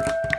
you